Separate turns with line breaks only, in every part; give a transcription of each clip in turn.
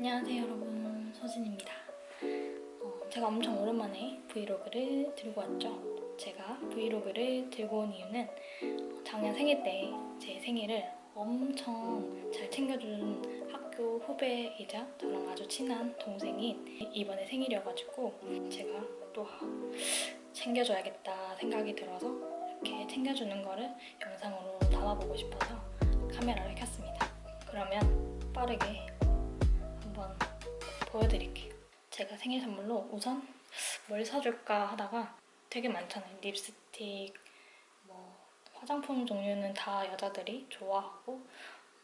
안녕하세요 여러분. 서진입니다. 어, 제가 엄청 오랜만에 브이로그를 들고 왔죠. 제가 브이로그를 들고 온 이유는 어, 작년 생일 때 제 생일을 엄청 잘 챙겨준 학교 후배이자 저랑 아주 친한 동생이 이번에 생일이어가지고 제가 또 챙겨줘야겠다 생각이 들어서 이렇게 챙겨주는 거를 영상으로 담아보고 싶어서 카메라를 켰습니다. 그러면 빠르게 보여드릴게요. 제가 생일 선물로 우선 뭘 사줄까 하다가 되게 많잖아요. 립스틱, 뭐 화장품 종류는 다 여자들이 좋아하고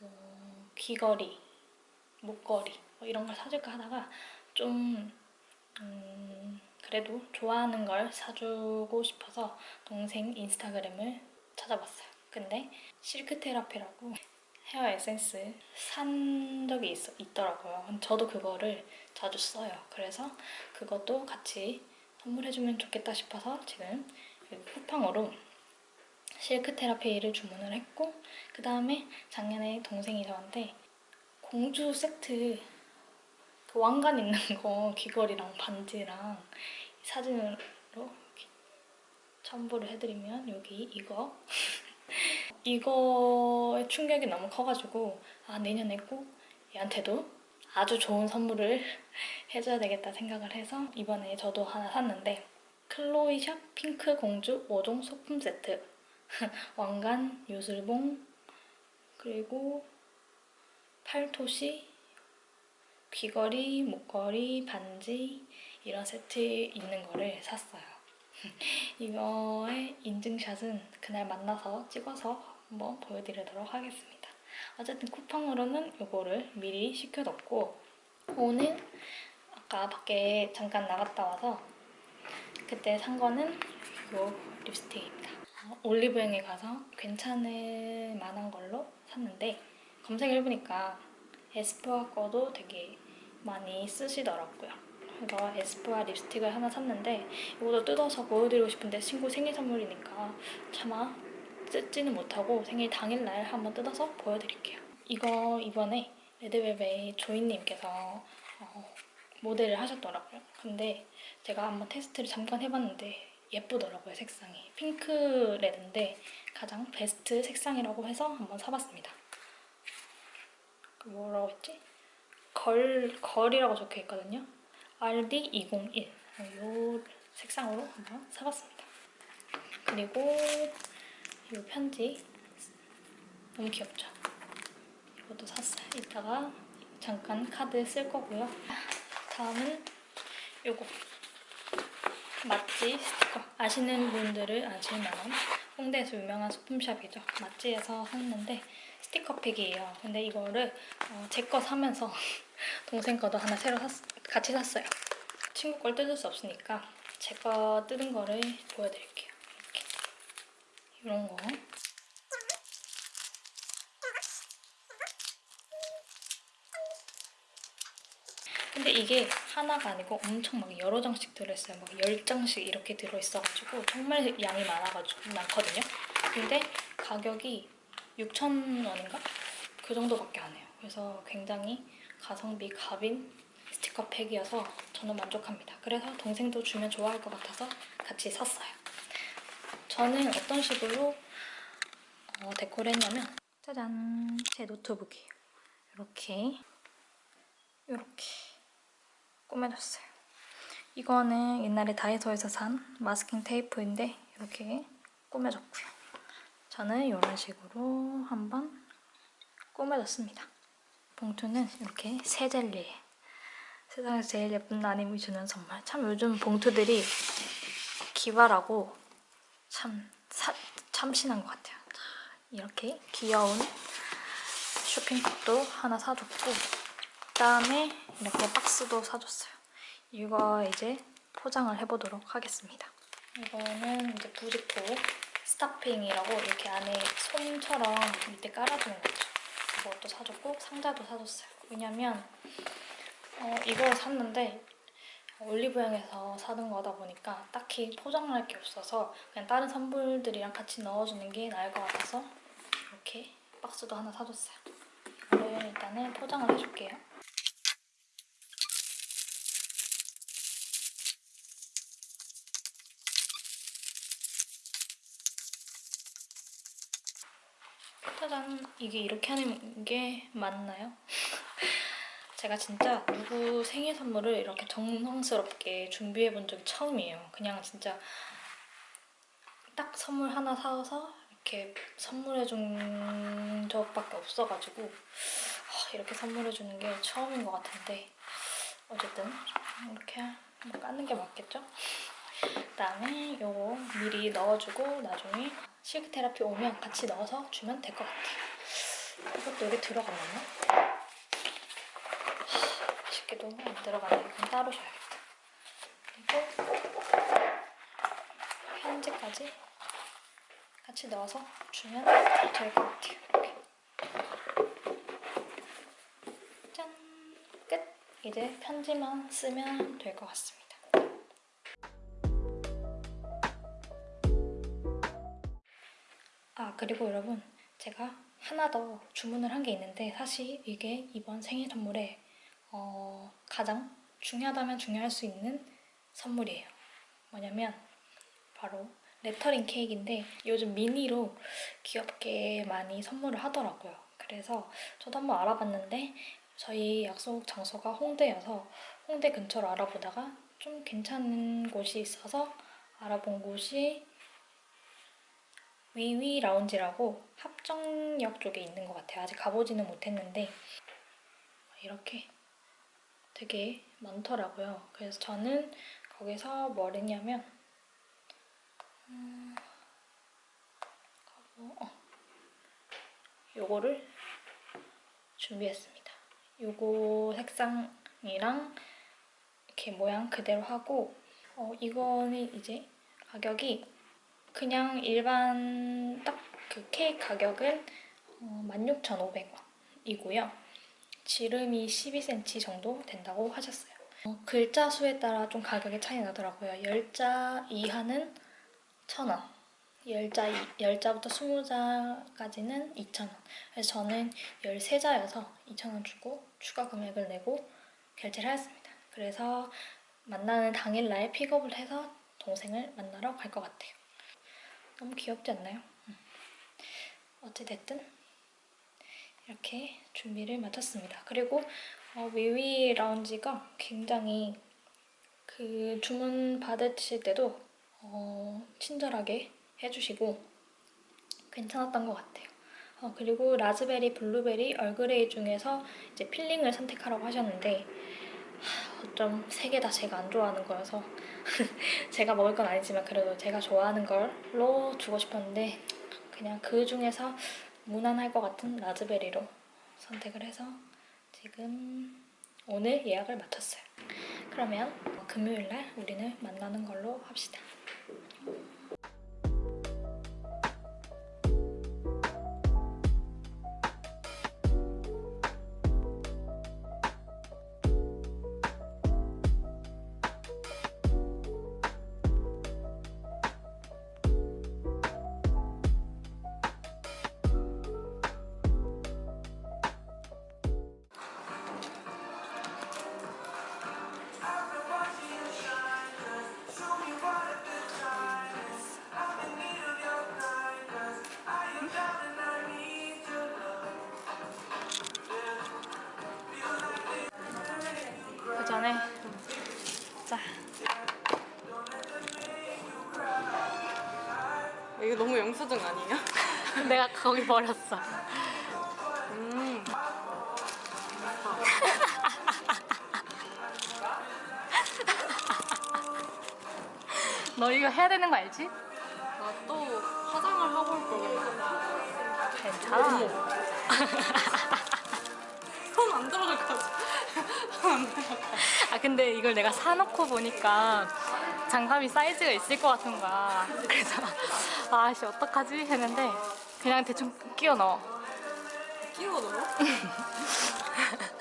뭐 귀걸이, 목걸이 뭐 이런 걸 사줄까 하다가 좀 음, 그래도 좋아하는 걸 사주고 싶어서 동생 인스타그램을 찾아봤어요. 근데 실크 테라피라고 헤어 에센스 산 적이 있, 있더라고요. 저도 그거를 자주 써요. 그래서 그것도 같이 선물해주면 좋겠다 싶어서 지금 쿠팡으로 실크 테라피를 주문을 했고 그 다음에 작년에 동생이 저한테 공주 세트 그 왕관 있는 거 귀걸이랑 반지랑 사진으로 첨부를 해드리면 여기 이거 이거의 충격이 너무 커가지고 아 내년에 꼭 얘한테도 아주 좋은 선물을 해줘야 되겠다 생각을 해서 이번에 저도 하나 샀는데 클로이샵 핑크 공주 5종 소품 세트 왕관, 요술봉, 그리고 팔토시, 귀걸이, 목걸이, 반지 이런 세트 있는 거를 샀어요. 이거의 인증샷은 그날 만나서 찍어서 한번 보여드리도록 하겠습니다. 어쨌든 쿠팡으로는 이거를 미리 시켜뒀고 오늘 아까 밖에 잠깐 나갔다 와서 그때 산 거는 이 립스틱입니다. 올리브영에 가서 괜찮을 만한 걸로 샀는데 검색해보니까 에스쁘아 거도 되게 많이 쓰시더라고요. 그래서 에스쁘아 립스틱을 하나 샀는데 이것도 뜯어서 보여드리고 싶은데 친구 생일 선물이니까 차마 뜯지는 못하고 생일 당일날 한번 뜯어서 보여드릴게요. 이거 이번에 레드벨벳 조이님께서 어, 모델을 하셨더라고요. 근데 제가 한번 테스트를 잠깐 해봤는데 예쁘더라고요, 색상이. 핑크 레드인데 가장 베스트 색상이라고 해서 한번 사봤습니다. 그 뭐라고 했지? 걸, 걸이라고 적혀있거든요. RD201 이 색상으로 한번 사봤습니다. 그리고 이 편지 너무 귀엽죠? 이것도 샀어요. 이따가 잠깐 카드 쓸 거고요. 다음은 요거 맛지 스티커 아시는 분들은 아실 만한 홍대에서 유명한 소품샵이죠. 맛지에서 샀는데 스티커 팩이에요. 근데 이거를 어, 제거 사면서 동생 거도 하나 새로 샀, 같이 샀어요. 친구 걸 뜯을 수 없으니까 제 거 뜯은 거를 보여드릴게요. 이런 거. 근데 이게 하나가 아니고 엄청 막 여러 장씩 들어있어요. 막 10장씩 이렇게 들어있어가지고 정말 양이 많아가지고 많거든요. 근데 가격이 6,000원인가? 그 정도밖에 안 해요. 그래서 굉장히 가성비 갑인 스티커 팩이어서 저는 만족합니다. 그래서 동생도 주면 좋아할 것 같아서 같이 샀어요. 저는 어떤 식으로 어, 데코를 했냐면 짜잔! 제 노트북이에요. 이렇게 이렇게 꾸며줬어요. 이거는 옛날에 다이소에서 산 마스킹 테이프인데 이렇게 꾸며줬고요. 저는 이런 식으로 한번 꾸며줬습니다. 봉투는 이렇게 새 젤리 세상에서 제일 예쁜 나님이 주는 선물 참 요즘 봉투들이 기발하고 참 사, 참신한 것 같아요. 이렇게 귀여운 쇼핑백도 하나 사줬고 그다음에 이렇게 박스도 사줬어요. 이거 이제 포장을 해보도록 하겠습니다. 이거는 이제 부직포 스타핑이라고 이렇게 안에 솜처럼 밑에 깔아주는 거죠. 이것도 사줬고 상자도 사줬어요. 왜냐면 어, 이걸 샀는데 올리브영에서 사는 거다 보니까 딱히 포장을 할 게 없어서 그냥 다른 선물들이랑 같이 넣어주는 게 나을 것 같아서 이렇게 박스도 하나 사줬어요. 이거를 일단은 포장을 해줄게요. 짜잔! 이게 이렇게 하는 게 맞나요? 제가 진짜 누구 생일 선물을 이렇게 정성스럽게 준비해 본 적이 처음이에요. 그냥 진짜 딱 선물 하나 사와서 이렇게 선물해 준 적밖에 없어가지고 아, 이렇게 선물해 주는 게 처음인 것 같은데 어쨌든 이렇게 까는 게 맞겠죠? 그다음에 요거 미리 넣어주고 나중에 실크 테라피 오면 같이 넣어서 주면 될 것 같아요. 이것도 여기 들어갔나? 아 쉽게도 안 들어가네. 이건 따로 줘야겠다. 그리고 편지까지 같이 넣어서 주면 될 것 같아요. 이렇게. 짠! 끝! 이제 편지만 쓰면 될 것 같습니다. 아 그리고 여러분 제가 하나 더 주문을 한 게 있는데 사실 이게 이번 생일 선물에 어, 가장 중요하다면 중요할 수 있는 선물이에요. 뭐냐면 바로 레터링 케이크인데 요즘 미니로 귀엽게 많이 선물을 하더라고요. 그래서 저도 한번 알아봤는데 저희 약속 장소가 홍대여서 홍대 근처로 알아보다가 좀 괜찮은 곳이 있어서 알아본 곳이 위위 라운지라고 합정역 쪽에 있는 것 같아요. 아직 가보지는 못했는데 이렇게 되게 많더라고요. 그래서 저는 거기서 뭘 했냐면 음, 어, 요거를 준비했습니다. 요거 색상이랑 이렇게 모양 그대로 하고 어, 이거는 이제 가격이 그냥 일반 딱 그 케이크 가격은 어, 16,500원이고요. 지름이 12cm 정도 된다고 하셨어요. 어, 글자 수에 따라 좀 가격이 차이 나더라고요. 10자 이하는 1,000원. 10자, 10자부터 20자까지는 2,000원. 그래서 저는 13자여서 2,000원 주고 추가 금액을 내고 결제를 하였습니다. 그래서 만나는 당일날 픽업을 해서 동생을 만나러 갈 것 같아요. 너무 귀엽지 않나요? 음. 어찌됐든 이렇게 준비를 마쳤습니다. 그리고 어, 위위 라운지가 굉장히 그 주문 받으실 때도 어, 친절하게 해주시고 괜찮았던 것 같아요. 어, 그리고 라즈베리, 블루베리, 얼그레이 중에서 이제 filling을 선택하라고 하셨는데 하, 어쩜 세 개 다 제가 안 좋아하는 거여서 제가 먹을 건 아니지만 그래도 제가 좋아하는 걸로 주고 싶었는데 그냥 그 중에서 무난할 것 같은 라즈베리로 선택을 해서 지금 오늘 예약을 마쳤어요. 그러면 금요일날 우리는 만나는 걸로 합시다. 자
이거 너무 영수증 아니에요?
내가 거기 버렸어.
음.
너 이거 해야 되는 거 알지?
나 또 화장을 하고 올 거구나.
괜찮아.
손안 들어갈 것 같아. 손안 들어갈.
아 근데 이걸 내가 사놓고 보니까 장갑이 사이즈가 있을 것 같은 거야. 그래서 아씨 어떡하지 했는데 그냥 대충 끼워 넣어.
끼워 넣어?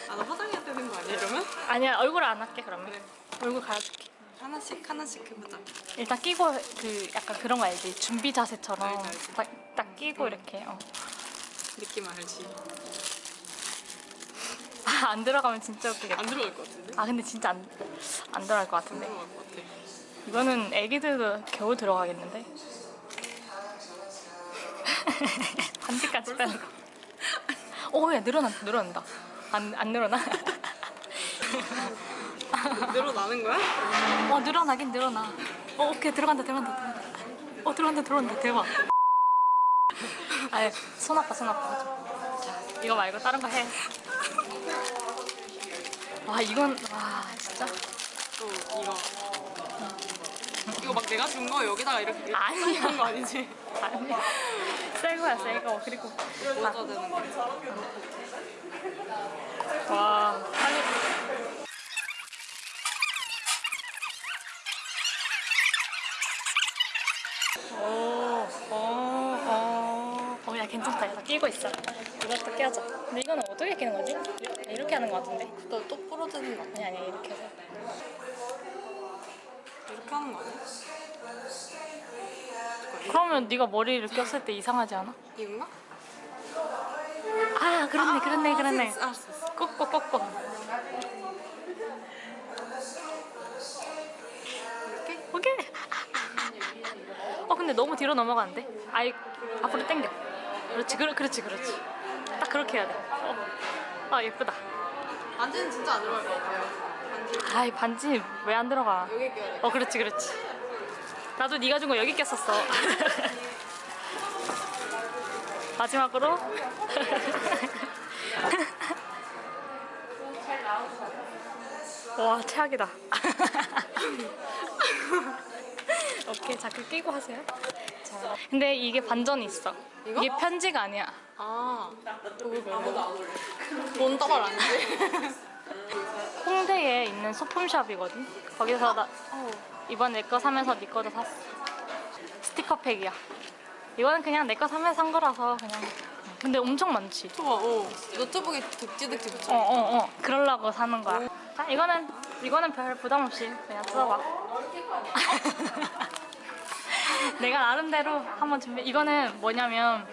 아, 나 화장해야 되는 거 아니야, 이러면?
아니야 얼굴 안 할게 그러면.
그래.
얼굴 갈아줄게.
하나씩, 하나씩 해보자.
일단 끼고 그 약간 그런 거 알지? 준비 자세처럼
알지, 알지.
딱, 딱 끼고
응.
이렇게. 어.
느낌 알지?
아, 안 들어가면 진짜 웃기겠다.
안 들어갈 것 같은데?
아 근데 진짜 안, 안 들어갈
것안
같은데.
들어갈 것 같아.
이거는 애기들도 겨우 들어가겠는데? 반지까지 빼는 거.
오야 늘어난다 늘어난다. 안 안 늘어나?
늘어나는 거야?
어 늘어나긴 늘어나. 어 오케이 들어간다 들어간다 들어간다. 어 들어간다 들어간다 대박. 아손 아파 손 아파. 자 이거 말고 다른 거 해. 와 이건 와 진짜
또 이거. 이거 막 내가 준 거 여기다가 이렇게
아니야.
한거 아니지?
아니 새 거야 새 거. 그리고
되는 거.
와 아니 오 괜찮다 나 끼고 있어 이것도 껴줘 근데 이거는 어떻게 끼는 거지? 이렇게 하는 거 같은데
너또 부러지는 거 아니야?
아니 이렇게 해서
이렇게 하는 거 아니야?
그러면 네가 머리를 꼈을 때 이상하지 않아?
이건가?
아 그렇네 그렇네
아,
그렇네. 꺾고 꺾고
이렇게?
오케이 어 근데 너무 뒤로 넘어가는데? 아이 앞으로 당겨 그렇지 그렇, 그렇지 그렇지. 딱 그렇게 해야 돼. 어. 아 예쁘다.
반지는 진짜 안 들어갈 것 같아요. 반지.
아이 반지 왜 안 들어가?
여기 껴야 돼.
어 그렇지 그렇지. 나도 네가 준 거 여기 꼈었어. 마지막으로? 와 최악이다. 오케이 자그 끼고 하세요 자 근데 이게 반전이 있어
이거?
이게 편지가 아니야
아, 아무도 안 올래. 본떠발 아니지?
홍대에 있는 소품샵이거든 거기서 나
어.
이번 내 거 사면서 네 거도 샀어. 스티커팩이야. 이거는 그냥 내 거 사면서 산 거라서 그냥. 근데 엄청 많지.
좋아, 어. 노트북에 득지득지 붙여.
어, 어, 어. 그러려고 사는 거야. 자, 이거는 이거는 별 부담 없이 그냥 써봐. 내가 나름대로 한번 준비. 이거는 뭐냐면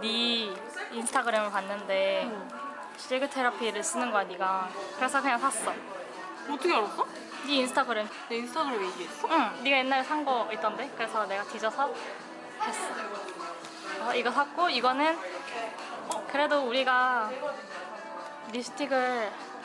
네 인스타그램을 봤는데 실그 테라피를 쓰는 거야, 네가. 그래서 그냥 샀어.
어떻게 알았어?
네 인스타그램
내 인스타그램에 이게 있어?
응, 네가 옛날에 산 거 있던데. 그래서 내가 뒤져서 했어. 어, 이거 샀고 이거는 어, 그래도 우리가 립스틱을 어,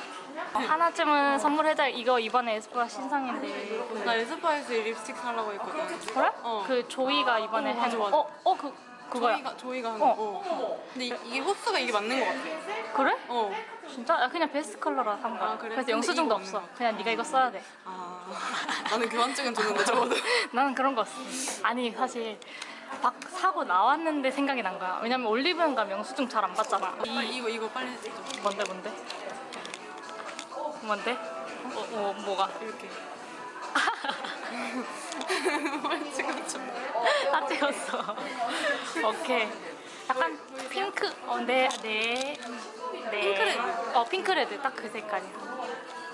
하나쯤은 선물해자. 이거 이번에 에스쁘아 신상인데.
나 에스파에서 립스틱 사려고 했거든.
그래?
어.
그 조이가 이번에
어, 맞아,
한
맞아.
어, 어, 그 그거야.
조이가, 조이가 한
어.
거. 어. 근데 이, 이게 호수가 이게 맞는 거 같아.
그래?
어.
진짜? 야, 그냥 베스트 컬러로 산 거야.
아, 그래?
그래서 영수증도 없어.
없는 거.
그냥 네가 이거 써야 돼.
아. 나는 교환증은 줬는데 적어도.
나는 그런 거 없어. 아니 사실 막 사고 나왔는데 생각이 난 거야. 왜냐면 올리브영가 영수증 잘 안 받잖아.
이,
이
이거, 이거 빨리.
뭔데 뭔데? 뭔데? 어, 어 뭐가?
이렇게. 찍어줘.
다 찍었어. 오케이. 약간 핑크. 어, 네, 네, 네.
핑크레드.
어, 핑크레드. 딱 그 색깔이야.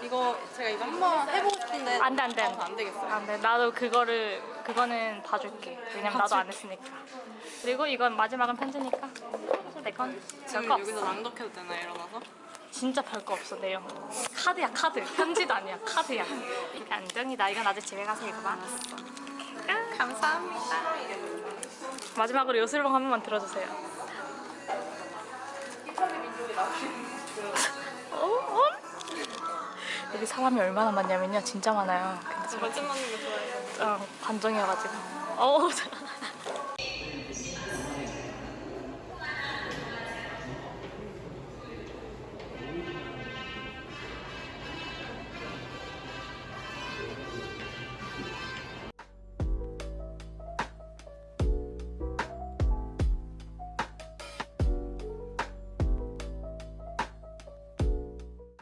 이거 제가 이거 한번 해보고 싶은데.
안 돼, 안 돼, 안 돼.
어, 안 되겠어요.
안 돼. 나도 그거를 그거는 봐줄게. 왜냐면 나도 안 했으니까. 그리고 이건 마지막은 편지니까. 내건
지금 여기서. 낭독해도 되나 일어나서?
진짜 별거 없어 내용. 카드야 카드. 편지도 아니야 카드야. 안정이다. 이건 아직 집에 가서 읽어봐.
감사합니다.
마지막으로 요술봉 한 번만 들어주세요. 어? 어? 여기 사람이 얼마나 많냐면요. 진짜 많아요. 근데
저 맞춤 맞는 거 좋아해요.
어, 관종이어가지고. 어우, 자-